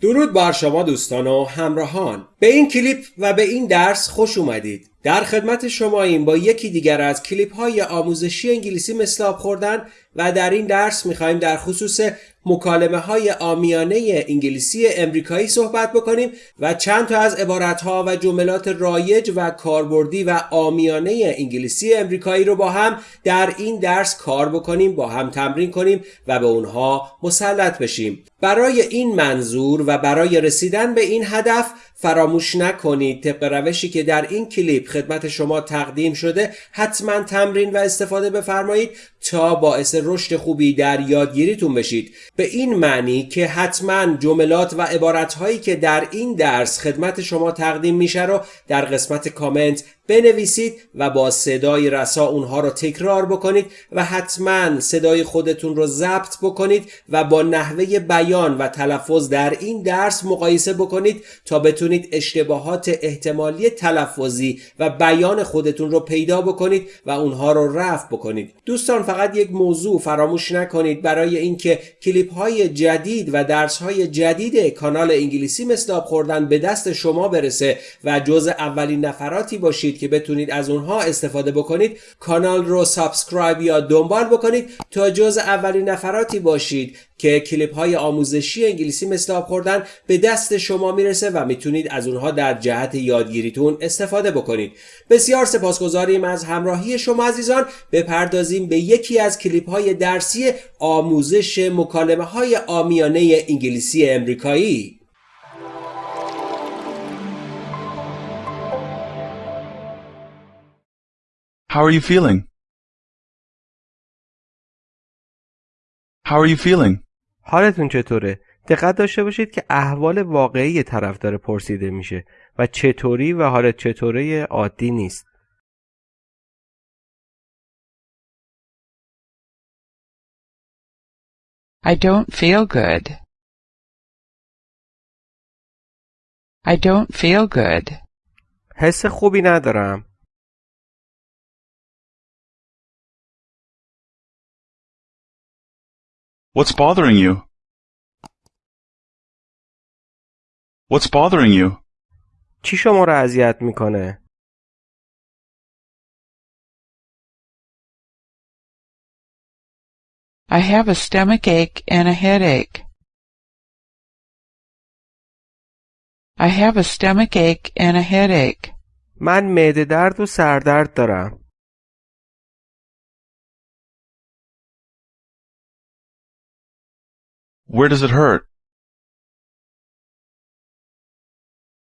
درود بر شما دوستان و همراهان. به این کلیپ و به این درس خوش اومدید. در خدمت شما این با یکی دیگر از کلیپ های آموزشی انگلیسی مثل آب خوردن و در این درس می‌خوایم در خصوص مکالمه های آمیانه انگلیسی امریکایی صحبت بکنیم و چند تا از عبارت ها و جملات رایج و کاربردی و آمیانه انگلیسی امریکایی رو با هم در این درس کار بکنیم با هم تمرین کنیم و به اونها مسلط بشیم. برای این منظور و برای رسیدن به این هدف فراموش نکنید. طبق روشی که در این کلیپ خدمت شما تقدیم شده حتما تمرین و استفاده بفرمایید تا باعث رشد خوبی در یادگیریتون بشید. به این معنی که حتما جملات و عبارتهایی که در این درس خدمت شما تقدیم میشه رو در قسمت کامنت بنویسید و با صدای رسا اونها رو تکرار بکنید و حتما صدای خودتون رو ضبط بکنید و با نحوه بیان و تلفظ در این درس مقایسه بکنید تا بتونید اشتباهات احتمالی تلفظی و بیان خودتون رو پیدا بکنید و اونها رو رفع بکنید. دوستان فقط یک موضوع فراموش نکنید. برای اینکه کلیپ های جدید و درس های جدید کانال انگلیسی مثل خوردن به دست شما برسه و جز اولین نفراتی باشید که بتونید از اونها استفاده بکنید کانال رو سابسکرایب یا دنبال بکنید تا جز اولین نفراتی باشید که کلیپ های آموزشی انگلیسی مثل آب خوردن به دست شما می‌رسه و می‌تونید از اونها در جهت یادگیریتون استفاده بکنید. بسیار سپاسگزاریم از همراهی شما عزیزان. بپردازیم به یکی از کلیپ های درسی آموزش مکالمه های آمیانه انگلیسی امریکایی. How are you feeling? How are you feeling? حالتون چطوره؟ دقت داشته باشید که احوال واقعی طرف داره پرسیده میشه و چطوری و حالت چطوره عادی نیست. I don't feel good. I don't feel good. حس خوبی ندارم. What's bothering you? What's bothering you? چی شما رو اذیت میکنه؟ I have a stomach ache and a headache. I have a stomach ache and a headache. من معده درد و سردرد دارم. Where does it hurt?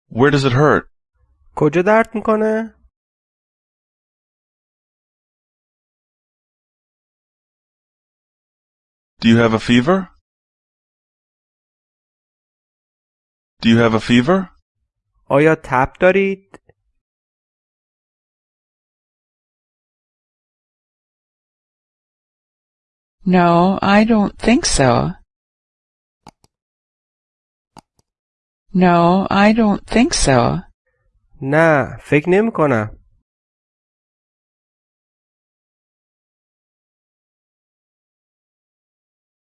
Where does it hurt? کجا درد میکنه؟ Do you have a fever? Do you have a fever? آیا تب دارید؟ No, I don't think so. No, I don't think so. نه فکر نمی کنم.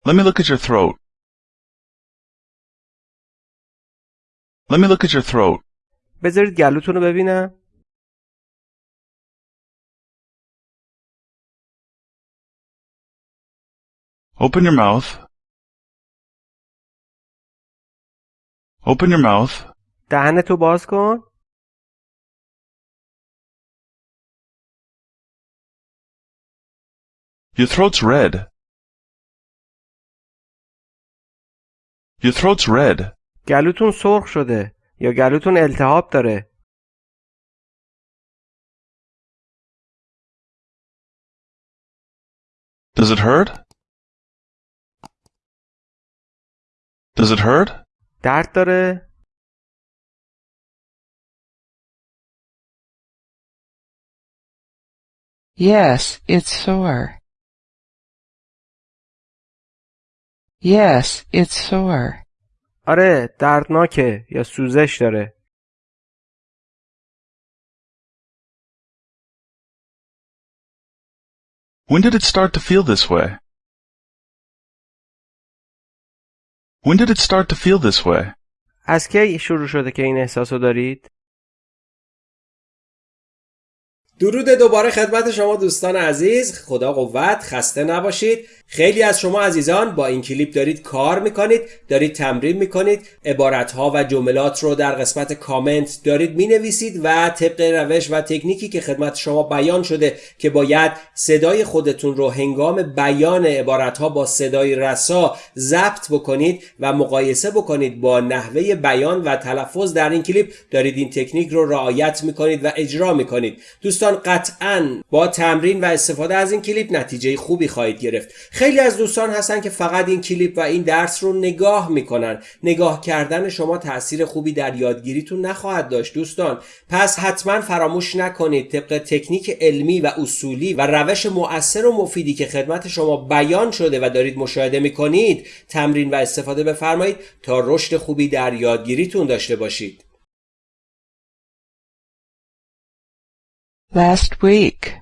Let me look at your throat. Let me look at your throat. بذارید گلوتون رو ببینم. Open your mouth. Open your mouth. دهنتو باز کن. Your throat's red. Your throat's red. گلوتون سرخ شده یا گلوتون التهاب داره. Does it hurt? Does it hurt? درد داره؟ Yes, it's sore. Yes, it's sore. آره دردناکه یا سوزش داره. When did it start to feel this way? When did it start to feel this way? از کی شروع شده که این احساس رو دارید؟ درود دوباره خدمت شما دوستان عزیز. خدا قوت خسته نباشید. خیلی از شما عزیزان با این کلیپ دارید کار می‌کنید دارید تمرین می‌کنید عبارتها و جملات رو در قسمت کامنت دارید می‌نویسید و طبق روش و تکنیکی که خدمت شما بیان شده که باید صدای خودتون رو هنگام بیان عبارتها با صدای رسا ضبط بکنید و مقایسه بکنید با نحوه بیان و تلفظ در این کلیپ. دارید این تکنیک رو رعایت می‌کنید و اجرا می‌کنید. دوستان قطعا با تمرین و استفاده از این کلیپ نتیجه خوبی خواهید گرفت. خیلی از دوستان هستن که فقط این کلیپ و این درس رو نگاه می‌کنن. نگاه کردن شما تاثیر خوبی در یادگیریتون نخواهد داشت دوستان. پس حتما فراموش نکنید طبق تکنیک علمی و اصولی و روش مؤثر و مفیدی که خدمت شما بیان شده و دارید مشاهده می‌کنید تمرین و استفاده بفرمایید تا رشد خوبی در یادگیریتون داشته باشید. Last week.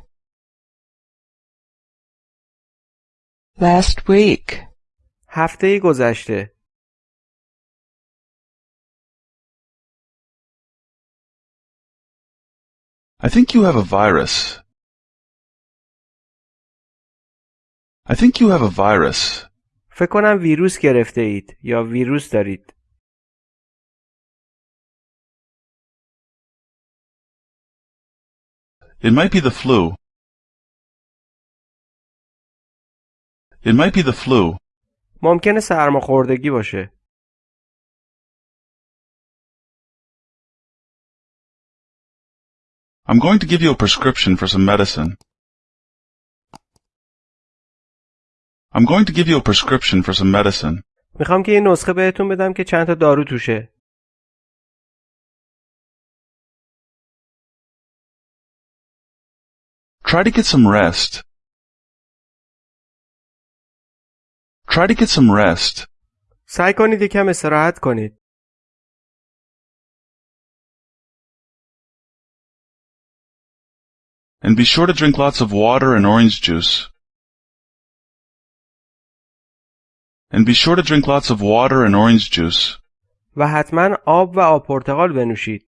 Last week. هفته گذشته I think you have a virus. I think you have a virus. فکر کنم ویروس گرفته اید یا ویروس دارید. It might be the flu. It might be the flu. ممکنه سرماخوردگی باشه. I'm going to give you a prescription for some medicine. I'm going to give you a prescription for some medicine. می‌خوام که یه نسخه بهتون بدم که چند تا دارو توشه. Try to get some rest. Try to get some rest. سعی کنید یکم استراحت کنید. And be sure to drink lots of water and orange juice. And be sure to drink lots of water and orange juice. و حتما آب و آب پرتقال بنوشید.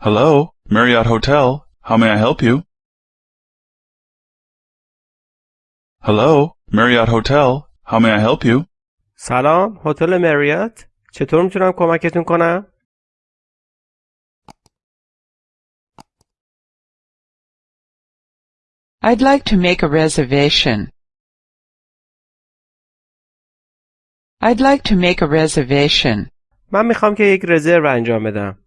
Hello, Marriott Hotel. How may I help you? Hello, Marriott Hotel. How may I help you? سلام، هتل مریات. چطور میتونم کمکتون کنم؟ I'd like to make a reservation. I'd like to make a reservation. من میخوام که یک رزرو انجام بدم.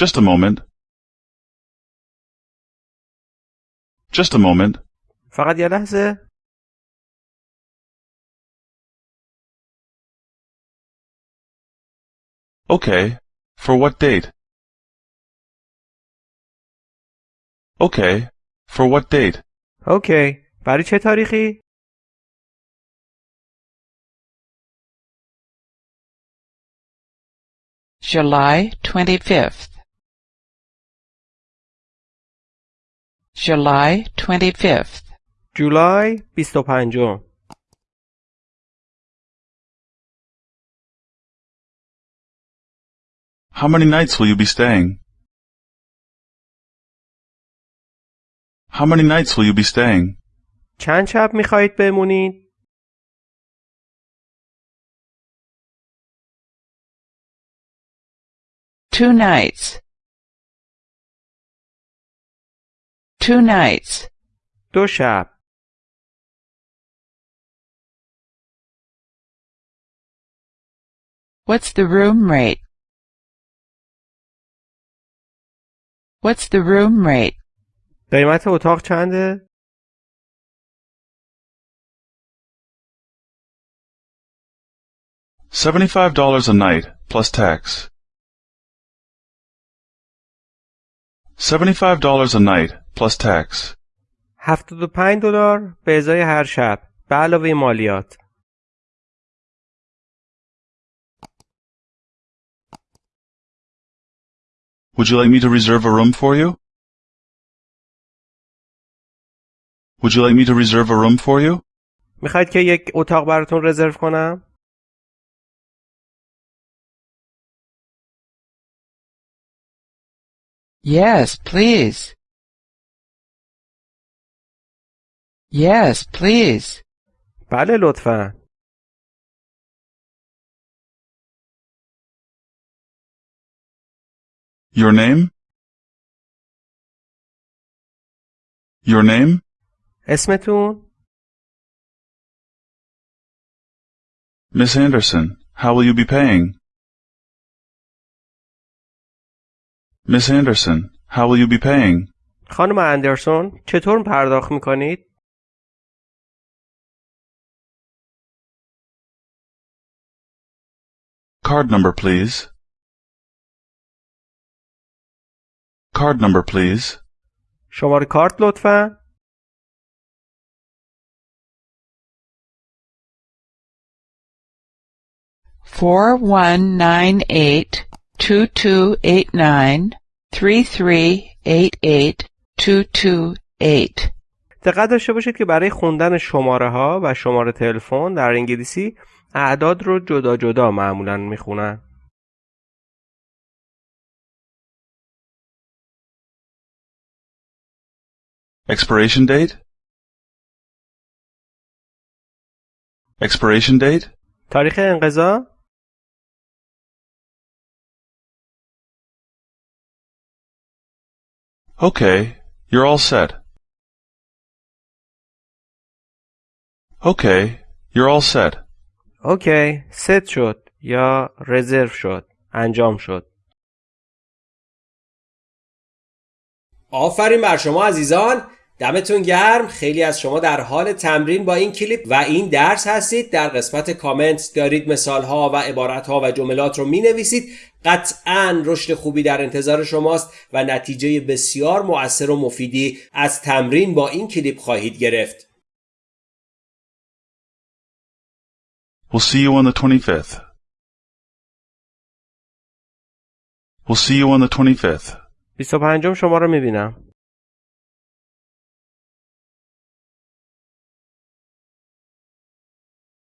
Just a moment. Just a moment. فقط یه لحظه. Okay. For what date? Okay. For what date? اوکی. برای چه تاریخی؟ July 25th. July 25th. جولای 25 How many nights will you be staying? How many nights will you be staying? چند شب میخواهید بمونید؟ Two nights. Two nights. دو شب. What's the room rate? What's the room rate? قیمت اتاق چنده؟ Seventy-five dollars a night, plus tax. Seventy-five dollars a night, plus tax. 75 دلار به ازای هر شب به علاوه مالیات. Would you like me to reserve a room for you? Would you like me to reserve a room for you? میخواید که یک اتاق براتون رزرو کنم؟ Yes, please. Yes, please. بله لطفا. Your name? Your name? اسمتون؟ Miss Anderson, how will you be paying? Miss Anderson, how will you be paying? خانم اندرسون چطور پرداخت می‌کنید؟ Card number, please. Card number, please. شماره کارت لطفا. Four one nine eight two two eight nine three three eight eight two two eight. دقت داشته باشید که برای خوندن شماره ها و شماره تلفن در انگلیسی اعداد رو جدا جدا معمولا می‌خونن. Expiration date? Expiration date? تاریخ انقضا Okay, you're all set. Okay, you're all set. اوکی ست شد یا رزرو شد انجام شد. آفرین بر شما عزیزان دمتون گرم. خیلی از شما در حال تمرین با این کلیپ و این درس هستید. در قسمت کامنت دارید مثال ها و عبارت ها و جملات رو می نویسید قطعا رشد خوبی در انتظار شماست و نتیجه بسیار مؤثر و مفیدی از تمرین با این کلیپ خواهید گرفت. We'll see you on the 25th. We'll see you on the 25th. 25 شما رو میبینم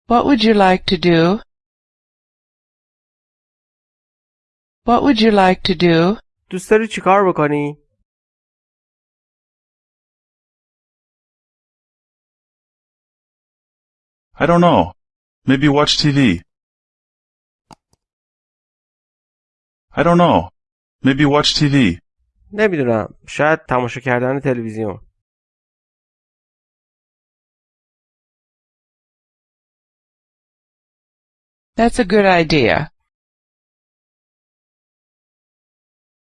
What would you like to do? What would you like to do? دوست داری چیکار بکنی؟ I don't know. Maybe watch TV. I don't know. Maybe watch TV. نمی‌دونم شاید تماشا کردن تلویزیون That's a good idea.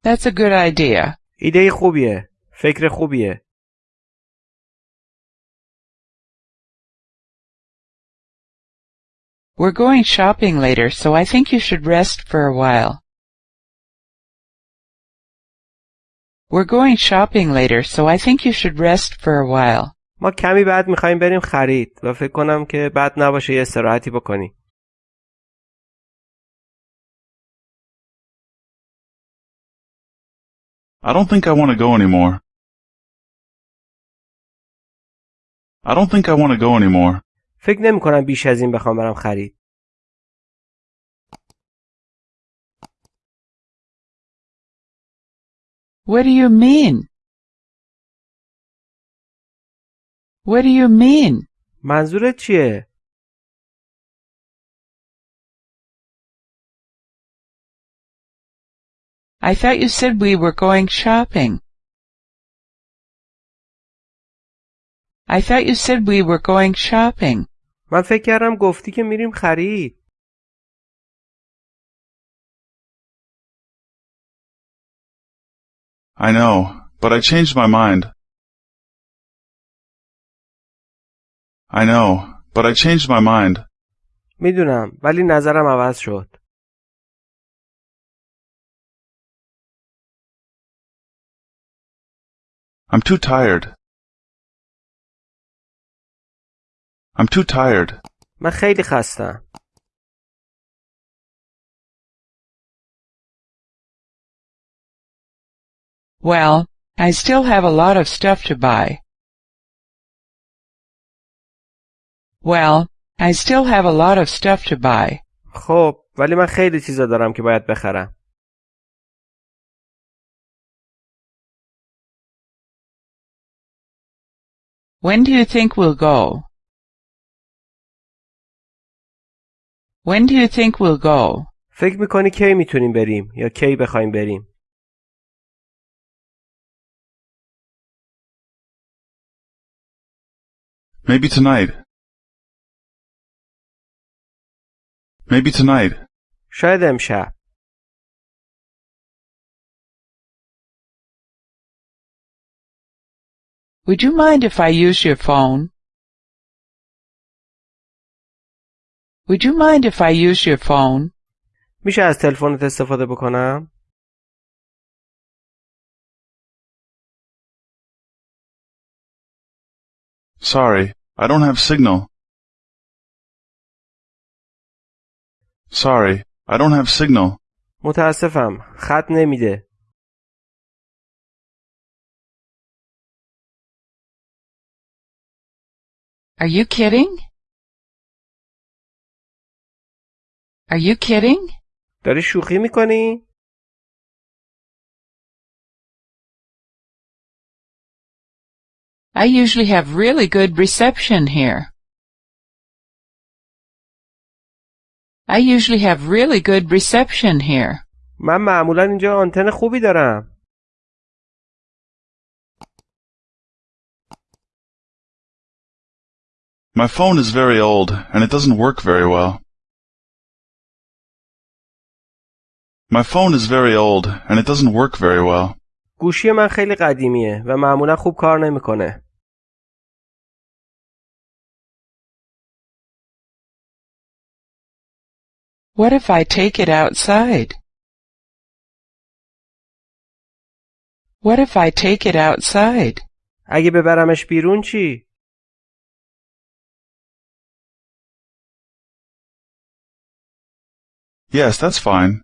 That's a good idea. ایده خوبیه فکر خوبیه We're going shopping later, so I think you should rest for a while. We're going shopping later, so I think you should rest for a while. ما کمی بعد میخوایم بریم خرید و فکر کنم که بد نباشه یه استراحتی بکنی I don't think I want to go anymore. I don't think I want to go anymore. فکر نمی کنم بیش از این بخوام برم خرید What do you mean? What do you mean? منظورت چیه؟ I thought you said we were going shopping. I thought you said we were going shopping. من فکر کردم گفتی که میریم خرید I know, but I changed my mind. I know, but I changed my mind. میدونم ولی نظرم عوض شد I'm too tired. I'm too tired. من خیلی خستم Well, I still have a lot of stuff to buy. Well, I still have a lot of stuff to buy. خب ولی من خیلی چیزا دارم که باید بخرم When do you think we'll go? When do you think we'll go? فکر میکنی کی میتونیم بریم یا کی بخوایم بریم Maybe tonight. Maybe tonight. شاید امشب Would you mind if I use your phone? Would you mind if I use your phone? میشه از تلفنت استفاده بکنم Sorry, I don't have signal. Sorry, I don't have signal. متاسفم خط نمیده Are you kidding? Are you kidding? داری شوخی میکنی I usually have really good reception here. I usually have really good reception here. من معمولا اینجا آنتن خوبی دارم My phone is very old and it doesn't work very well. My phone is very old and it doesn't work very well. گوشی من خیلی قدیمیه و معمولا خوب کار نمیکنه What if I take it outside? What if I take it outside? اگه ببرمش بیرون چی Yes, that's fine.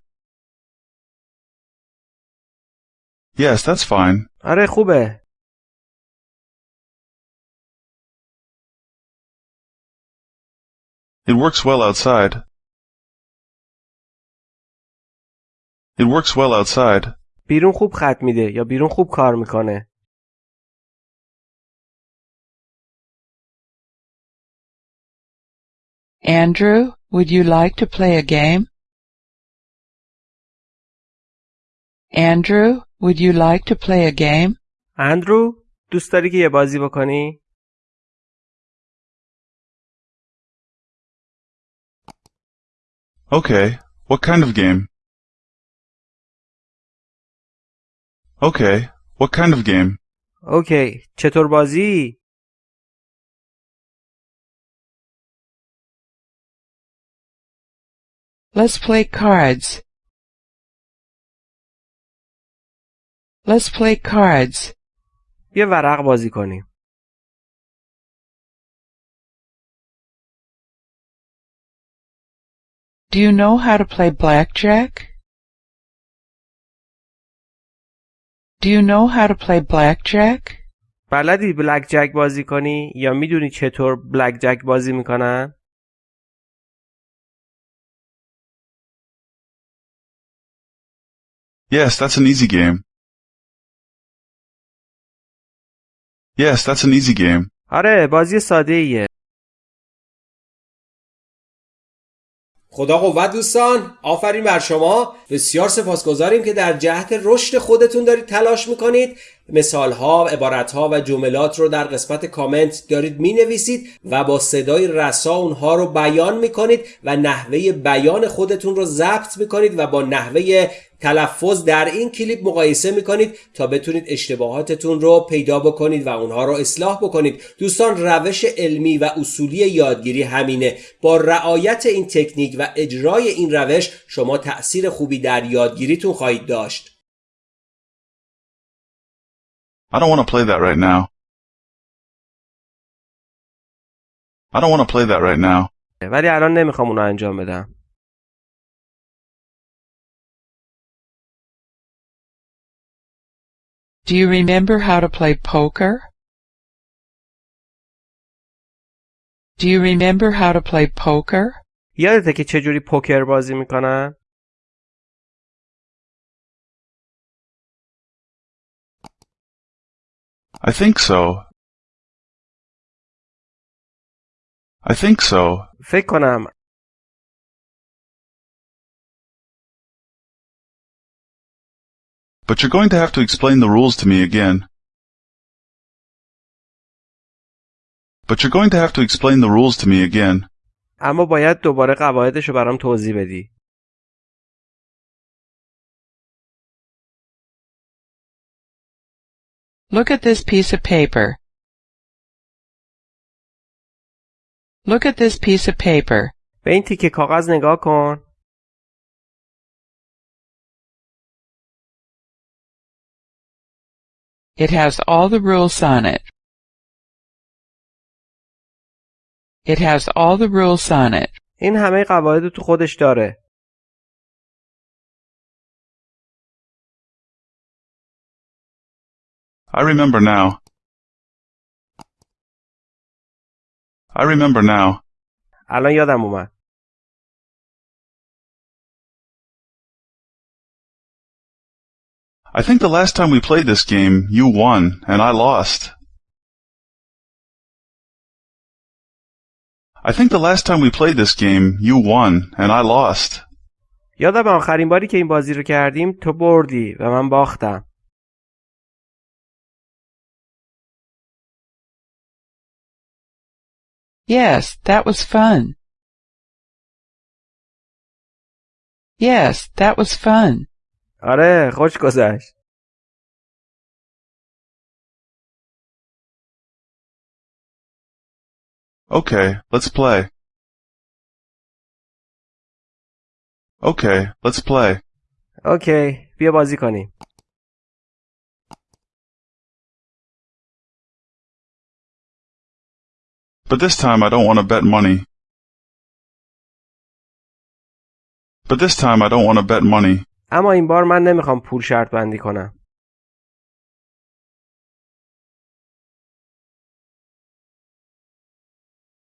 Yes, that's fine. آره خوبه It works well outside. It works well outside. بیرون خوب خط میده یا بیرون خوب کار میکنه Andrew, would you like to play a game? Andrew, would you like to play a game? اندرو دوست داری که یه بازی بکنی Okay, what kind of game? Okay, what kind of game? اوکی چطور بازی Let's play cards. Let's play cards. بیا ورق بازی کنیم Do you know how to play blackjack? Do you know how to play blackjack? بلدی بلک جک بازی کنی یا می‌دونی چطور بلک جک بازی می‌کنن Yes, that's an easy game. Yes, that's an easy game. آره بازی ساده ایه خدا قوت دوستان آفرین بر شما. بسیار سپاسگزاریم که در جهت رشد خودتون دارید تلاش می‌کنید. مثال ها عبارت ها و جملات رو در قسمت کامنت دارید می نویسید و با صدای رسا اونها رو بیان می کنید و نحوه بیان خودتون رو ضبط می کنید و با نحوه تلفظ در این کلیپ مقایسه می کنید تا بتونید اشتباهاتتون رو پیدا بکنید و اونها رو اصلاح بکنید دوستان روش علمی و اصولی یادگیری همینه با رعایت این تکنیک و اجرای این روش شما تأثیر خوبی در یادگیریتون خواهید داشت I don't want to play that right now. I don't want to play that right now. ولی الان نمی‌خوام اونو انجام بدم Do you remember how to play poker? Do you remember how to play poker? یادته که چجوری پوکر بازی میکنن؟ I think so. I think so. فکر کنم But you're going to have to explain the rules to me again. But you're going to have to explain the rules to me again. اما باید دوباره قواعدش رو برام توضیح بدی. Look at this piece of paper. Look at this piece of paper. به این تیکه کاغذ نگاه کن. It has all the rules on it. It has all the rules on it. این همه قواعد رو تو خودش داره. I remember now. I remember now. الان یادم اومد. I think the last time we played this game, you won and I lost. I think the last time we played this game, you won and I lost. یادم آخرین باری که این بازی رو کردیم تو بردی و من باختم. Yes, that was fun. Yes, that was fun. آره خوش گذشت. Okay, let's play. Okay, let's play. اوکی بیا بازی کنیم. But this time I don't want to bet money. But this time I don't want to bet money. اما این بار من نمی‌خوام پول شرط بندی کنم.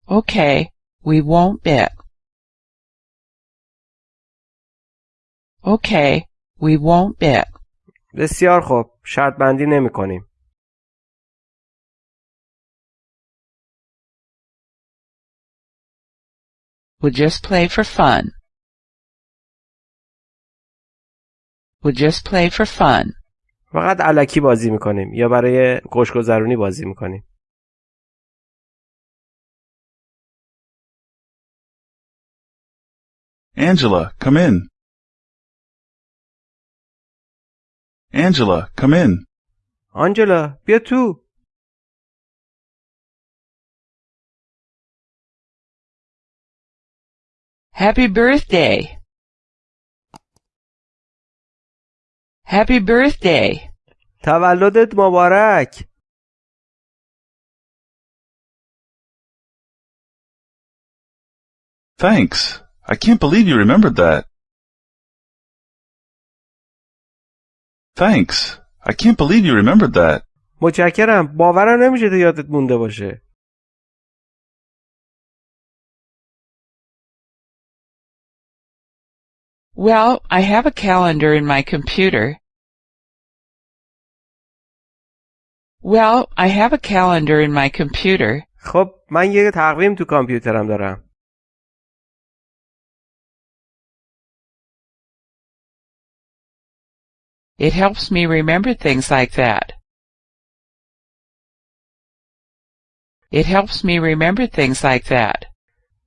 Okay, we won't bet. Okay, we won't bet. بسیار خوب شرط بندی نمی کنیم. We'll just play for fun. We'll just play for fun. فقط علکی بازی می‌کنیم یا برای خوشگذرونی بازی می‌کنیم. Angela, come in. Angela, come in. آنجلا بیا تو. Happy birthday! Happy birthday! تولدت مبارک. Thanks. I can't believe you remembered that. Thanks. I can't believe you remembered that. متشکرم. باورم نمیشه تو یادت مونده باشه. Well, I have a calendar in my computer. Well, I have a calendar in my computer. خب من یه تقویم تو کامپیوترم دارم. It helps me remember things like that. It helps me remember things like that.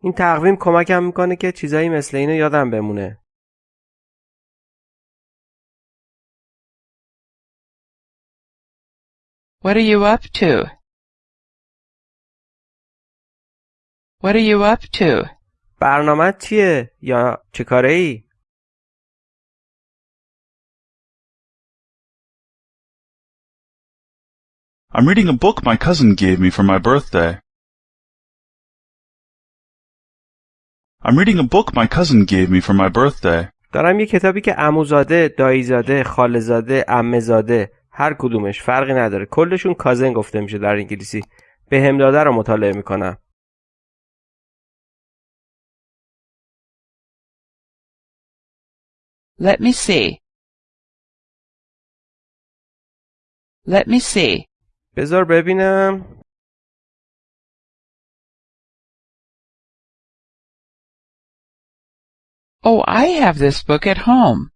این تقویم کمکم میکنه که چیزایی مثل اینو یادم بمونه. What are you up to? What are you up to? برنامه چیه؟ یا چه کاره ای؟ I'm reading a book my cousin gave me for my birthday. I'm reading a book my cousin gave me for my birthday. دارم یه کتابی که عموزاده، داییزاده، خالزاده، عمهزاده هر کدومش فرقی نداره کلشون کازن گفته میشه در انگلیسی به هم داده رو مطالعه می‌کنم Let me see. Let me see. بذار ببینم Oh, I have this book at home.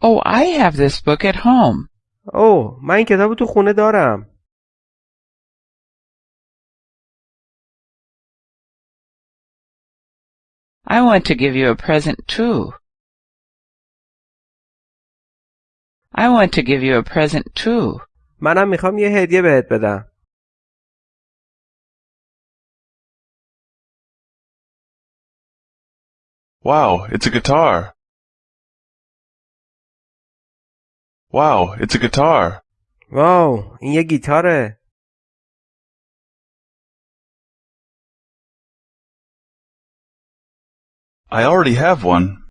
Oh, I have this book at home. اوه من این کتاب تو خونه دارم I want to give you a present too. I want to give you a present too. منم میخوام یه هدیه بهت بدم Wow, it's a guitar. Wow, it's a guitar. واو این یه گیتاره I already have one.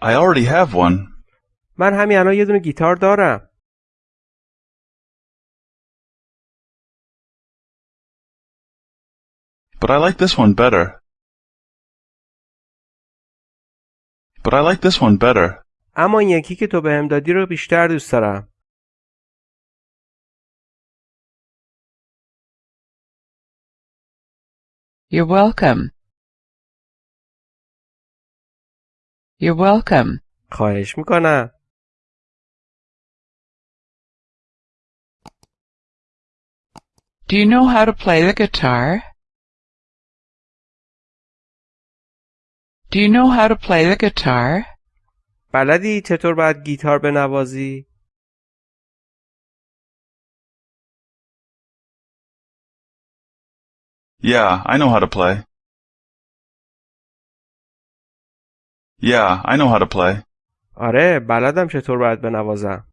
I already have one. من همین الان یه دونه گیتار دارم But I like this one better. But I like this one better. اما این یکی که تو بهم دادی رو بیشتر دوست دارم You're welcome. You're welcome. خواهش میکنم Do you know how to play the guitar? Do you know how to play the guitar? بلدی چطور باید گیتار بنوازی؟ Yeah, I know how to play. Yeah, I know how to play. آره بلدم چطور باید بنوازم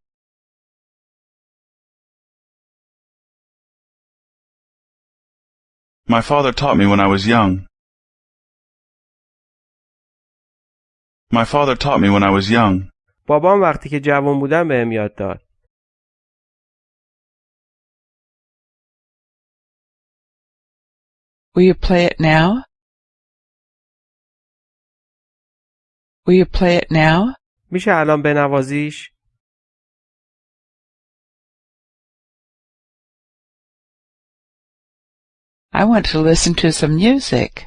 My father taught me when I was young. My father taught me when I was young. بابام وقتی که جوان بودم بهم یاد داد Will you play it now? Will you play it now? میشه الان بنوازیش؟ I want to listen to some music.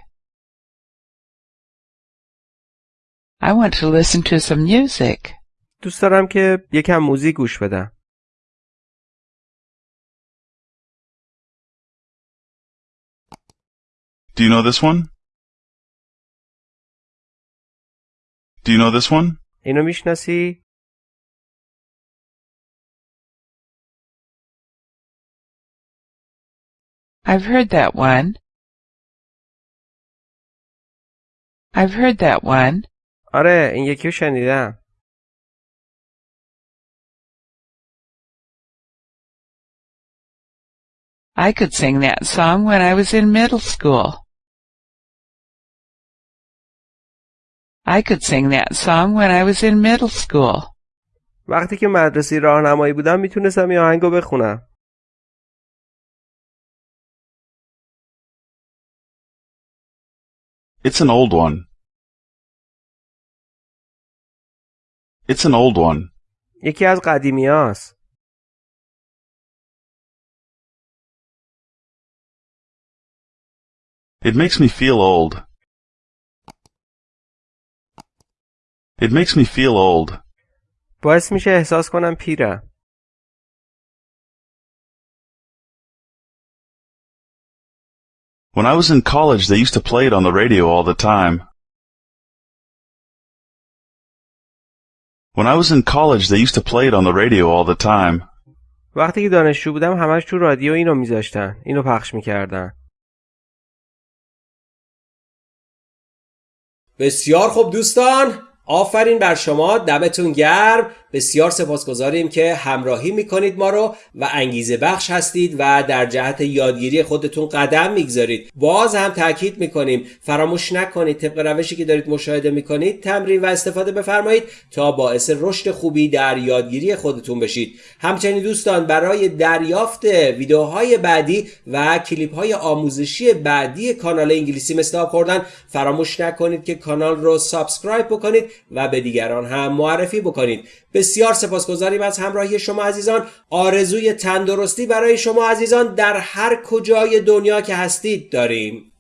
I want to listen to some music. دوست دارم که یکم موزیک گوش بدم Do you know this one? Do you know this one? اینو میشناسی؟ I've heard that one. I've heard that one. آره این یکی رو شنیدم I could sing that song when I was in middle school. I could sing that song when I was in middle school. وقتی که مدرسی راهنمایی بودم می‌تونستم این آهنگو بخونم It's an old one. It's an old one. یکی از قدیمی هاست. It makes me feel old. It makes me feel old. باعث میشه احساس کنم پیرم. When I was in college, they used to play it on the radio all the time. When I was in college, they used to play it on the radio all the time. وقتی که دانشجو بودم همش تو رادیو اینو میذاشتن. اینو پخش می‌کردن. بسیار خوب دوستان آفرین بر شما دمتون گرم. بسیار سپاسگزاریم که همراهی می‌کنید ما رو و انگیزه بخش هستید و در جهت یادگیری خودتون قدم می‌گذارید. باز هم تاکید می‌کنیم فراموش نکنید طبق روشی که دارید مشاهده می‌کنید تمرین و استفاده بفرمایید تا باعث رشد خوبی در یادگیری خودتون بشید. همچنین دوستان برای دریافت ویدیوهای بعدی و کلیپ های آموزشی بعدی کانال انگلیسی مثل خوردن فراموش نکنید که کانال رو سابسکرایب بکنید. و به دیگران هم معرفی بکنید. بسیار سپاسگزاریم از همراهی شما عزیزان. آرزوی تندرستی برای شما عزیزان در هر کجای دنیا که هستید داریم.